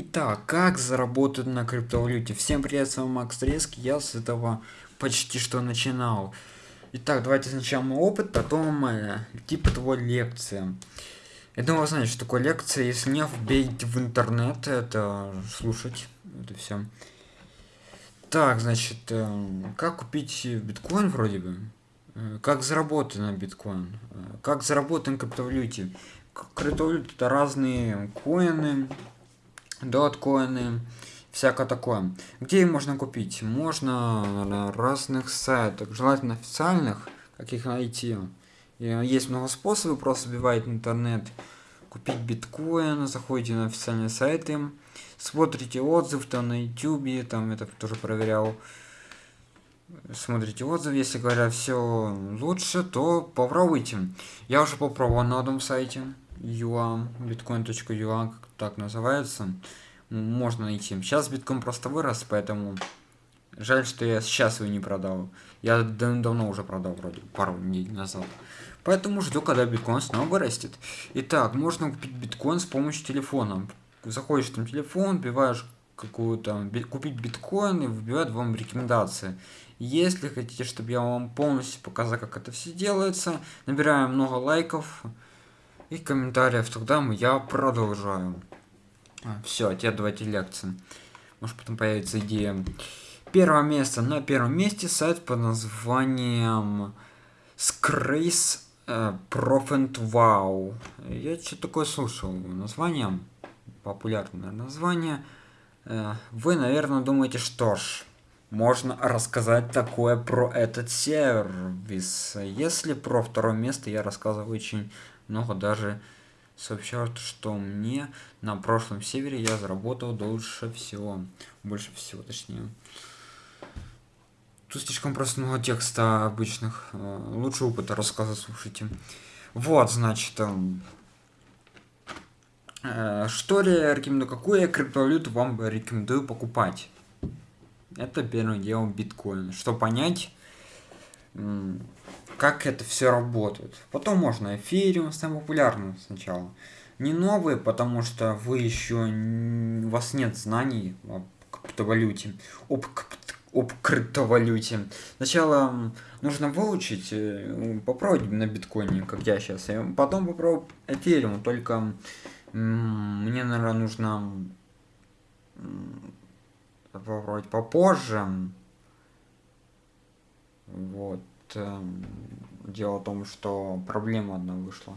Итак, как заработать на криптовалюте? Всем привет, с вами Макс Треск, я с этого почти что начинал. Итак, давайте сначала мой опыт, потом типа того лекция. Я думаю, вы знаете, что такое лекция, если не вбейте в интернет, это слушать, это все. Так, значит, э, как купить биткоин вроде бы? Э, как заработать на биткоин? Э, как заработать на криптовалюте? Криптовалюта это разные коины, доткоины, всякое такое. Где их можно купить? Можно на разных сайтах, желательно официальных, как их найти. И есть много способов, просто забиваете интернет, купить биткоин, заходите на официальные сайты, смотрите отзыв там на ютубе, там это тоже проверял. Смотрите отзыв, если говорят все лучше, то попробуйте. Я уже попробовал на одном сайте, юа, bitcoin.ua, как так называется. Можно найти. Сейчас биткоин просто вырос, поэтому жаль, что я сейчас его не продал. Я давно уже продал, вроде, пару недель назад. Поэтому жду, когда биткоин снова вырастет. Итак, можно купить биткоин с помощью телефона. Заходишь там телефон, вбиваешь какую-то купить биткоин и вбивает вам рекомендации. Если хотите, чтобы я вам полностью показал, как это все делается, набираем много лайков и комментариев, тогда я продолжаю. А, все, теперь давайте лекции. Может потом появится идея. Первое место. На первом месте сайт под названием Scrace э, Profit Wow. Я что такое слушал. Название. Популярное название. Э, вы, наверное, думаете, что ж, можно рассказать такое про этот сервис. Если про второе место я рассказываю очень много, даже сообщают, что мне на прошлом севере я заработал дольше всего. Больше всего, точнее. Тут слишком просто много текста обычных. Э, лучше опыта рассказа слушайте. Вот, значит, эм, э, что я рекомендую, какую криптовалюту вам рекомендую покупать? Это первое дело биткоин. Что понять, как это все работает. Потом можно эфириум, самый популярный сначала. Не новые, потому что вы еще у вас нет знаний об криптовалюте. Об, об криптовалюте. Сначала нужно выучить, э, попробовать на биткоине, как я сейчас. И потом попробовать эфириум. Только мне, наверное, нужно попробовать попозже. Вот. Эм, дело в том, что проблема одна вышла.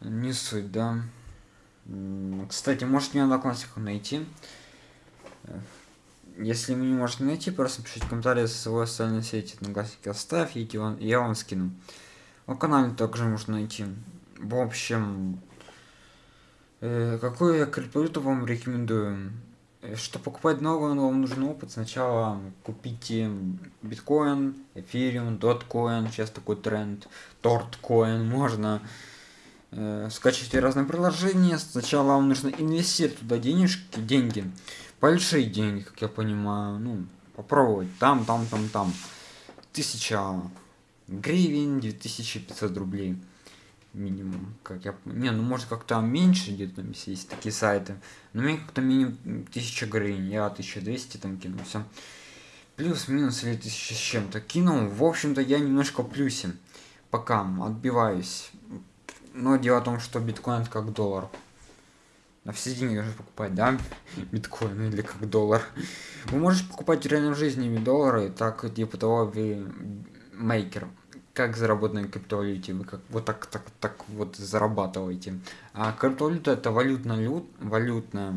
Не суть, да. Кстати, может мне одноклассников найти. Э, если вы не можете найти, просто пишите комментарии со своей социальной сети. Одноклассники оставь, и я вам скину. На канале также можно найти. В общем, э, какую я криптовалюту вам рекомендую? Э, Чтобы покупать новую, вам нужен опыт. Сначала купите биткоин, эфириум, доткоин, сейчас такой тренд, торткоин, можно э, скачивать разные приложения. Сначала вам нужно инвестировать туда денежки, деньги, большие деньги, как я понимаю, ну, попробовать, там, там, там, там. Тысяча гривен, 2500 рублей минимум, как я... Не, ну может как-то меньше где-то там есть такие сайты. Но мне как-то минимум 1000 гривен, я 1200 там кинул, все. Плюс-минус или 1000 с чем-то кинул. В общем-то я немножко плюсе. Пока отбиваюсь. Но дело в том, что биткоин как доллар. На все деньги нужно покупать, да? Биткоин или как доллар. Вы можете покупать в реальной жизни доллары, так типа того вы мейкер как заработать на криптовалюте, вы как вот так, так, так вот зарабатываете. А криптовалюта это валютная, валютная,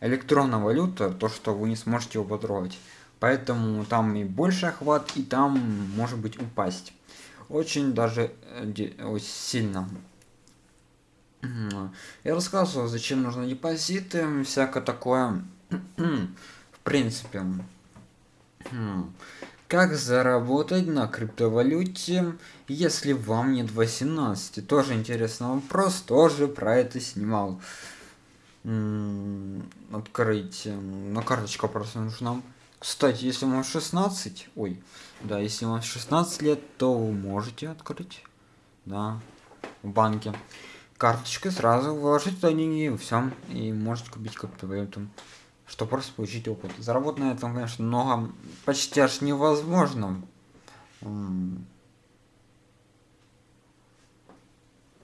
электронная валюта, то, что вы не сможете его потрогать. Поэтому там и больше охват, и там может быть упасть. Очень даже э, сильно. Я рассказывал, зачем нужны депозиты, всякое такое. В принципе. Как заработать на криптовалюте, если вам нет 18? Тоже интересный вопрос, тоже про это снимал. Открыть. На карточка просто нужна. Кстати, если вам 16, ой, да, если вам 16 лет, то вы можете открыть, да, в банке. карточкой сразу вложить туда деньги все. И можете купить криптовалюту. Что просто получить опыт. Заработать на этом, конечно, много почти аж невозможно.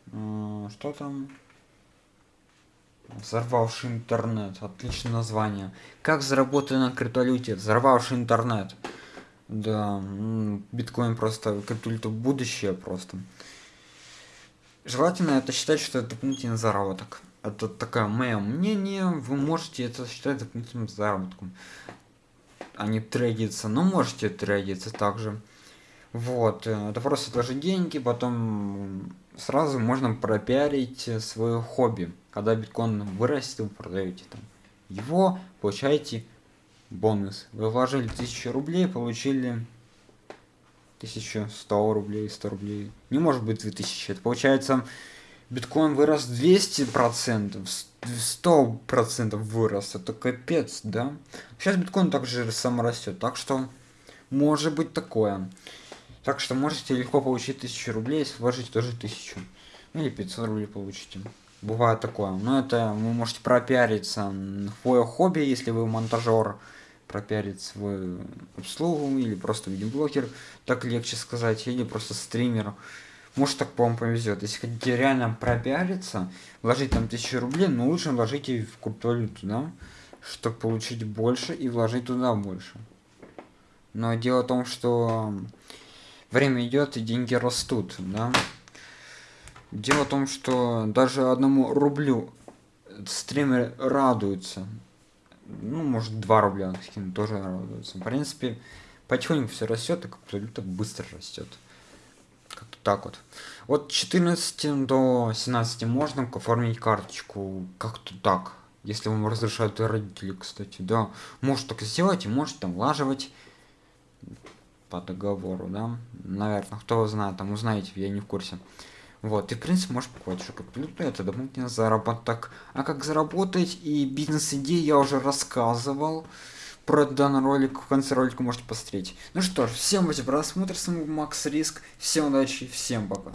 Что там? Взорвавший интернет. Отличное название. Как заработать на криптовалюте? Взорвавший интернет. Да, биткоин просто криптовалюта будущее просто. Желательно это считать, что это дополнительный заработок. Это такое мое мнение, вы можете это считать дополнительным заработком. А не трейдиться, но можете трейдиться также. Вот, э, это просто тоже деньги, потом сразу можно пропиарить свое хобби. Когда биткоин вырастет, вы продаете там его, получаете бонус. Вы вложили 1000 рублей, получили 1100 рублей, 100 рублей. Не может быть 2000. Это получается, биткоин вырос 200 процентов, 100 процентов вырос. Это капец, да? Сейчас биткоин также сам растет. Так что может быть такое. Так что можете легко получить 1000 рублей, если вложите тоже 1000. Ну или 500 рублей получите. Бывает такое. Но это вы можете пропиариться свое хобби, если вы монтажер пропиарить свою услугу или просто видеоблогер, так легче сказать, или просто стример. Может так вам повезет. Если хотите реально пропиариться, вложить там тысячу рублей, но лучше вложите в криптовалюту, да, чтобы получить больше и вложить туда больше. Но дело в том, что время идет и деньги растут, да. Дело в том, что даже одному рублю стример радуется ну, может, 2 рубля скину, тоже радуется. В принципе, потихоньку все растет, и как-то быстро растет. Как-то так вот. От 14 до 17 можно оформить карточку как-то так. Если вам разрешают родители, кстати, да. Может так сделать и может там влаживать по договору, да. Наверное, кто знает, там узнаете, я не в курсе. Вот, и в принципе можешь покупать еще криптовалюту, это дополнительный заработок. А как заработать и бизнес-идеи я уже рассказывал. Про данный ролик в конце ролика можете посмотреть. Ну что ж, всем спасибо просмотр, с вами Макс Риск, всем удачи, всем пока.